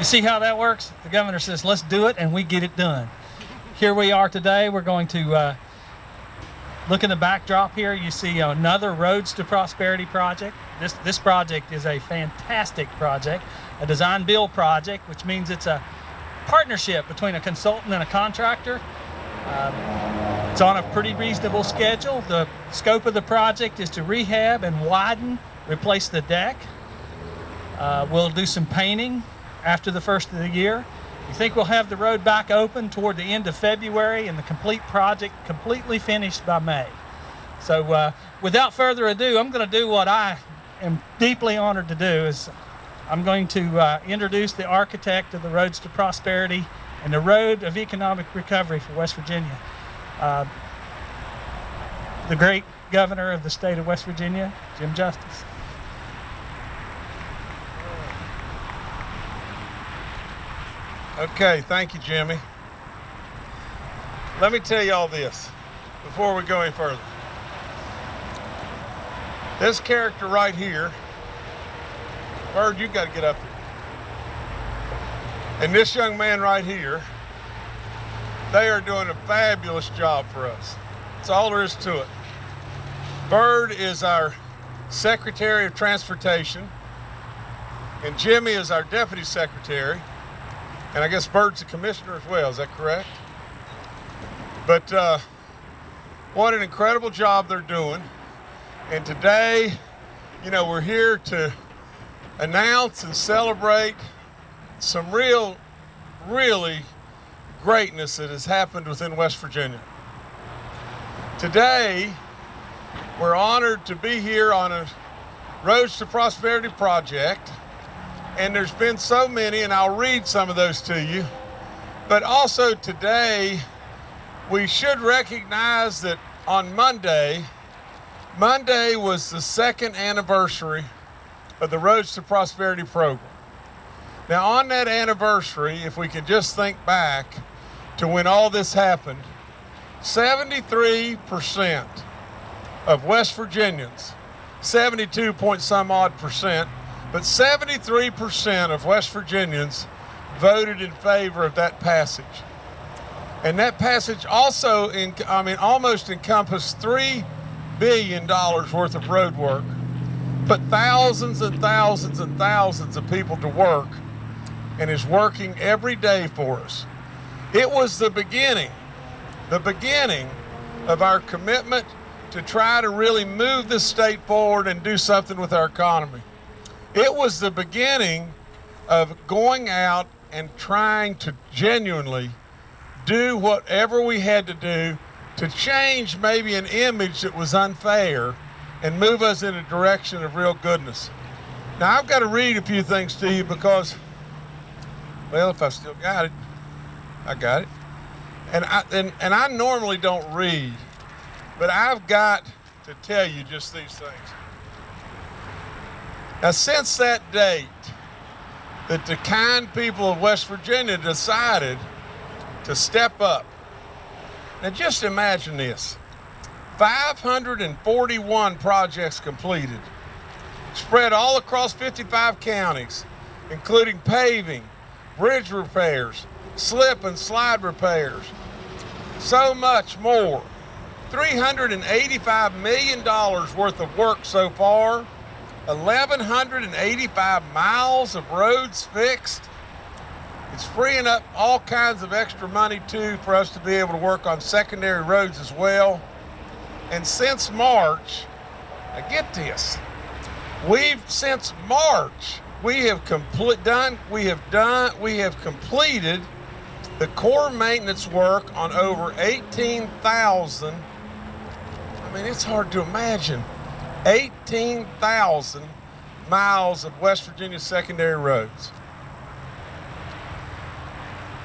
You see how that works? The governor says, let's do it, and we get it done. Here we are today. We're going to uh, look in the backdrop here. You see another Roads to Prosperity project. This, this project is a fantastic project, a design build project, which means it's a partnership between a consultant and a contractor. Um, it's on a pretty reasonable schedule. The scope of the project is to rehab and widen, replace the deck. Uh, we'll do some painting after the first of the year. We think we'll have the road back open toward the end of February and the complete project completely finished by May. So uh, without further ado, I'm going to do what I am deeply honored to do is I'm going to uh, introduce the architect of the Roads to Prosperity and the Road of Economic Recovery for West Virginia. Uh, the great governor of the state of West Virginia, Jim Justice. Okay, thank you, Jimmy. Let me tell you all this before we go any further. This character right here, Byrd, you got to get up here. And this young man right here, they are doing a fabulous job for us. That's all there is to it. Byrd is our Secretary of Transportation, and Jimmy is our Deputy Secretary. And I guess Byrd's the commissioner as well, is that correct? But uh, what an incredible job they're doing. And today, you know, we're here to announce and celebrate some real, really greatness that has happened within West Virginia. Today, we're honored to be here on a Roads to Prosperity project and there's been so many, and I'll read some of those to you. But also today, we should recognize that on Monday, Monday was the second anniversary of the Roads to Prosperity program. Now, on that anniversary, if we can just think back to when all this happened, 73% of West Virginians, 72 point some odd percent, but 73% of West Virginians voted in favor of that passage. And that passage also, in, I mean, almost encompassed $3 billion worth of road work, put thousands and thousands and thousands of people to work, and is working every day for us. It was the beginning, the beginning of our commitment to try to really move this state forward and do something with our economy. It was the beginning of going out and trying to genuinely do whatever we had to do to change maybe an image that was unfair and move us in a direction of real goodness. Now, I've got to read a few things to you because, well, if I still got it, I got it. And I, and, and I normally don't read, but I've got to tell you just these things. Now, since that date, that the kind people of West Virginia decided to step up. Now, just imagine this 541 projects completed, spread all across 55 counties, including paving, bridge repairs, slip and slide repairs, so much more. $385 million worth of work so far 1,185 miles of roads fixed. It's freeing up all kinds of extra money too for us to be able to work on secondary roads as well. And since March, I get this, we've since March we have complete done we have done we have completed the core maintenance work on over 18,000. I mean, it's hard to imagine 18,000 miles of West Virginia secondary roads.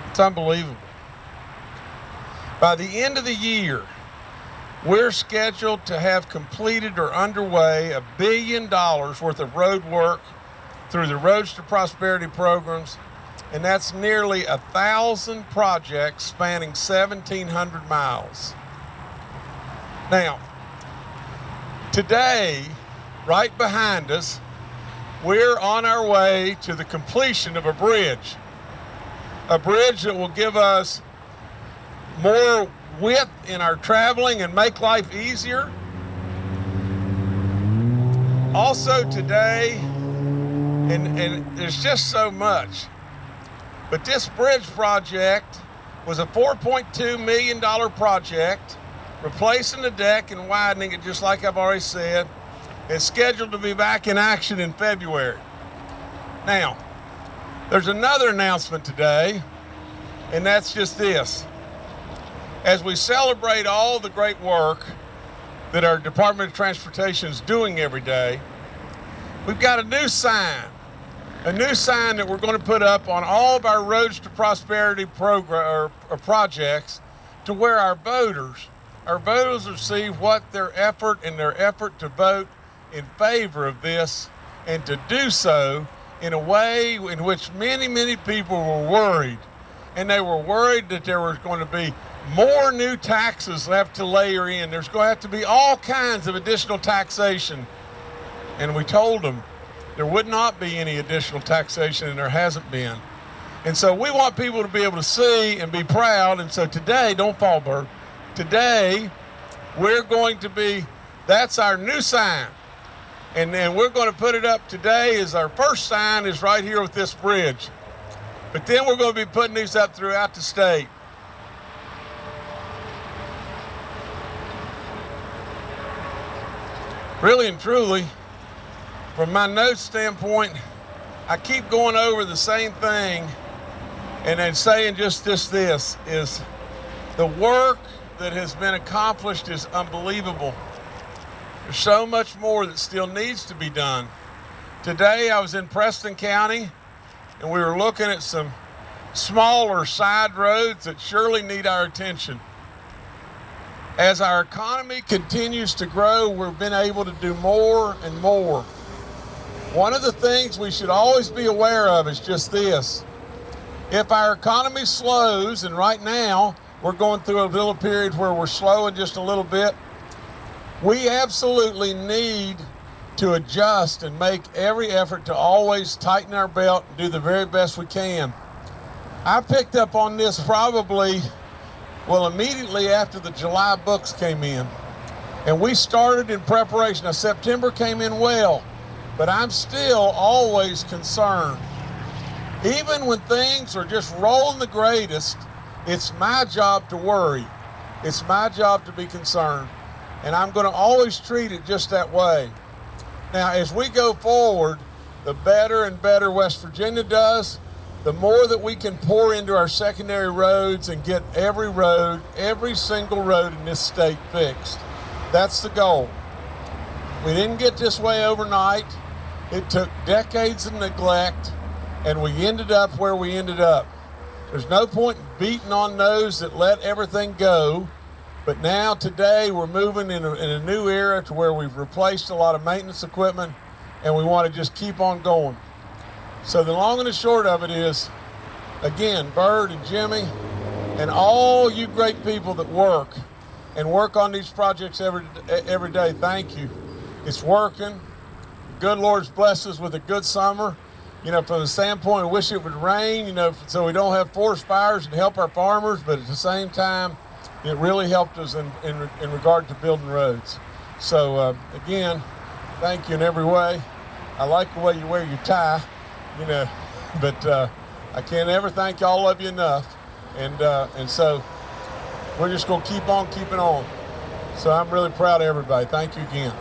It's unbelievable. By the end of the year, we're scheduled to have completed or underway a billion dollars worth of road work through the Roads to Prosperity programs, and that's nearly a thousand projects spanning 1,700 miles. Now, Today, right behind us, we're on our way to the completion of a bridge a bridge that will give us more width in our traveling and make life easier. Also today, and, and there's just so much, but this bridge project was a $4.2 million project, replacing the deck and widening it just like I've already said. It's scheduled to be back in action in February. Now, there's another announcement today, and that's just this. As we celebrate all the great work that our Department of Transportation is doing every day, we've got a new sign, a new sign that we're going to put up on all of our Roads to Prosperity program or, or projects to where our voters, our voters will see what their effort and their effort to vote in favor of this and to do so in a way in which many, many people were worried. And they were worried that there was going to be more new taxes left to layer in. There's going to have to be all kinds of additional taxation. And we told them there would not be any additional taxation, and there hasn't been. And so we want people to be able to see and be proud. And so today, don't fall, Byrd. Today, we're going to be, that's our new sign. And then we're going to put it up today as our first sign is right here with this bridge. But then we're going to be putting these up throughout the state. Really and truly, from my notes standpoint, I keep going over the same thing and then saying just this this is the work that has been accomplished is unbelievable. There's so much more that still needs to be done. Today I was in Preston County and we were looking at some smaller side roads that surely need our attention. As our economy continues to grow, we've been able to do more and more. One of the things we should always be aware of is just this. If our economy slows, and right now we're going through a little period where we're slowing just a little bit, we absolutely need to adjust and make every effort to always tighten our belt and do the very best we can. I picked up on this probably, well, immediately after the July books came in. And we started in preparation. Now, September came in well, but I'm still always concerned. Even when things are just rolling the greatest, it's my job to worry. It's my job to be concerned and I'm going to always treat it just that way. Now, as we go forward, the better and better West Virginia does, the more that we can pour into our secondary roads and get every road, every single road in this state fixed. That's the goal. We didn't get this way overnight. It took decades of neglect, and we ended up where we ended up. There's no point beating on those that let everything go but now, today, we're moving in a, in a new era to where we've replaced a lot of maintenance equipment and we want to just keep on going. So the long and the short of it is, again, Byrd and Jimmy and all you great people that work and work on these projects every, every day, thank you. It's working. Good Lord's blessed us with a good summer. You know, from the standpoint, wish it would rain, you know, so we don't have forest fires and help our farmers, but at the same time, it really helped us in, in, in regard to building roads. So uh, again, thank you in every way. I like the way you wear your tie, you know, but uh, I can't ever thank all of you enough. And, uh, and so we're just to keep on keeping on. So I'm really proud of everybody. Thank you again.